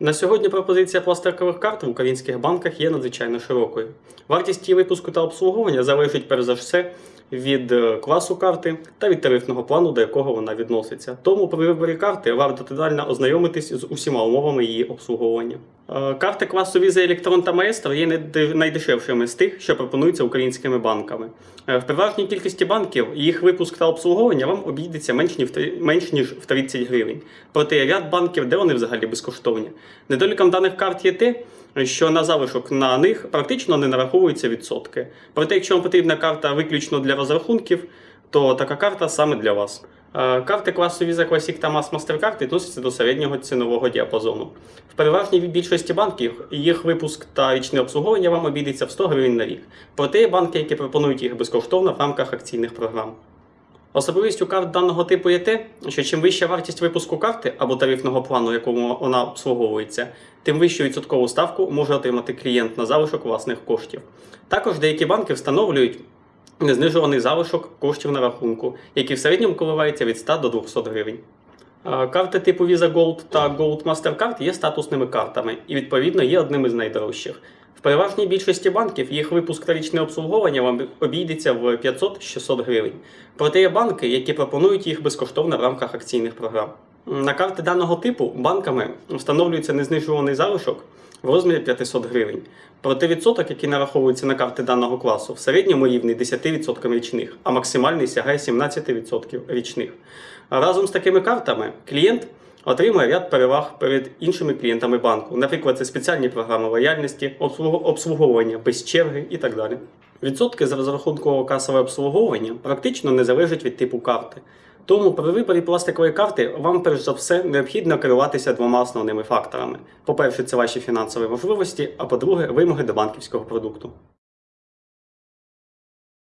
На сьогодні пропозиція пластикових карт в українських банках є надзвичайно широкою. Вартість її випуску та обслуговування залежить перш за все від е, класу карти та від тарифного плану, до якого вона відноситься. Тому при виборі карти варто детально ознайомитись з усіма умовами її обслуговування. Е, Карти класу Visa Electron та Maestro є найде- найдешевшими з тих, що пропонуються українськими банками. Е, В переважній кількості банків їх випуск та обслуговування вам обійдеться менш ніж в 30 гривень. Проте є ряд банків, де вони взагалі безкоштовні. Недоліком даних карт є те, що на залишок на них практично не нараховуються відсотки. Проте, якщо вам потрібна карта виключно для розрахунків, то така карта саме для вас. Е, Карти класу Visa Classic та Mass Mastercard відносяться до середнього цінового діапазону. В переважній більшості банків їх випуск та річне обслуговування вам обійдеться в 100 гривень на рік. Проте є банки, які пропонують їх безкоштовно в рамках акційних програм. Особливістю карт даного типу є те, що чим вища вартість випуску карти або тарифного плану, якому вона обслуговується, тим вищу відсоткову ставку може отримати клієнт на залишок власних коштів. Також деякі банки встановлюють незнижуваний залишок коштів на рахунку, який в середньому коливається від 100 до 200 гривень. Карти типу Visa Gold та Gold Mastercard є статусними картами і, відповідно, є одними з найдорожчих. В переважній більшості банків їх випуск та річне обслуговування вам обійдеться в 500-600 гривень. Проте є банки, які пропонують їх безкоштовно в рамках акційних програм. На карти даного типу банками встановлюється незнижуваний залишок в розмірі 500 гривень. Проте відсоток, який нараховується на карти даного класу, в середньому рівний 10% річних, а максимальний сягає 17% річних. Разом з такими картами клієнт отримує ряд переваг перед іншими клієнтами банку. Наприклад, це спеціальні програми лояльності, обслуговування без черги і так далі. Відсотки за розрахункового касове обслуговування практично не залежать від типу карти. Тому при виборі пластикової карти вам перш за все необхідно керуватися двома основними факторами: по-перше, це ваші фінансові можливості, а по-друге, вимоги до банківського продукту.